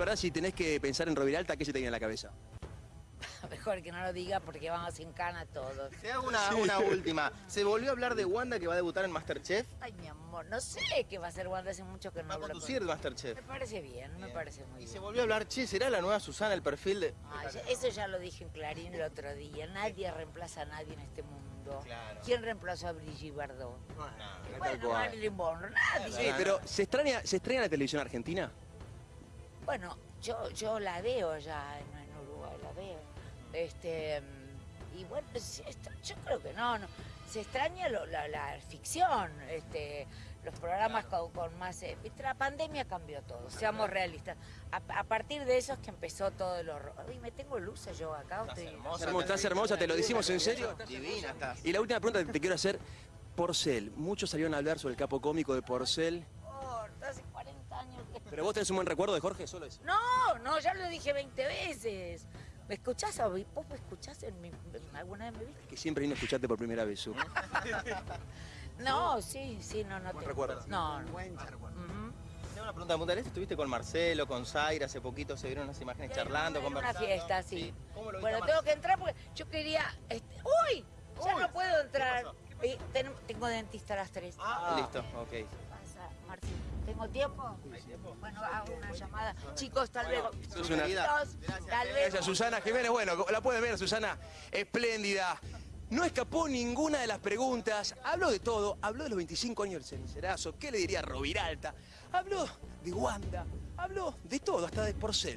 verdad, si tenés que pensar en Roviralta, ¿qué se te viene a la cabeza? Mejor que no lo diga porque vamos sin cana todos. Te hago una, una última. ¿Se volvió a hablar de Wanda que va a debutar en Masterchef? Ay, mi amor, no sé qué va a hacer Wanda, hace mucho que no Va a hablo con- conducir Masterchef. Me parece bien, me Bien. parece muy Y se bien. volvió a hablar, che, ¿será la nueva Susana el perfil de...? Ay, eso ya lo dije en Clarín el otro día. Nadie reemplaza a nadie en este mundo. Claro. ¿Quién reemplazó a Brigitte Bardot? No, Bueno. Marilyn Monroe, nadie. Sí, pero ¿se extraña, ¿se extraña la televisión argentina? Bueno, yo, yo la veo ya en, en Uruguay, la veo. Este, y bueno, está- yo creo que no, no. Se extraña lo- la, la ficción, este, los programas con, con más... eh, la pandemia cambió todo, seamos realistas. A, a partir de eso es que empezó todo el horror. Uy, me tengo luces yo acá. Estás estoy- hermosa. Hermosa, estás hermosa, te lo decimos en serio. Divina estás. Y la última pregunta que te quiero hacer, Porcel. Muchos salieron a hablar sobre el capo cómico de Porcel. Por, hace 40 años que... Pero vos tenés un buen recuerdo de Jorge, solo eso. No, no, ya lo dije 20 veces. ¿Me escuchás? a- ¿Vos me escuchás en mi, en- alguna vez me viste? Que siempre vino a escucharte por primera vez. No, sí, sí, no, no Buen te... recuerdo. No, no. Ujú. Ujú. Tengo una pregunta puntual. ¿Estuviste con Marcelo, con Zaira? Hace poquito se vieron unas imágenes charlando, en una conversando. fiesta, sí. ¿Cómo lo Bueno, tengo Marcelo? que entrar porque yo quería... este, ¡Uy! Ya Uy, no puedo entrar. pasó? Eh, ten- tengo dentista a las 3. Ah, listo, ok. ¿Qué pasa, Marci? ¿Tengo tiempo? Bueno, hago una llamada. Chicos, hasta luego. hasta luego. Gracias, Susana Jiménez. Bueno, la pueden ver, Susana, espléndida. No escapó ninguna de las preguntas. Habló de todo. Habló de los 25 años del cenicerazo. ¿Qué le diría Roviralta? Habló de Wanda. Habló de todo, hasta de Porcel.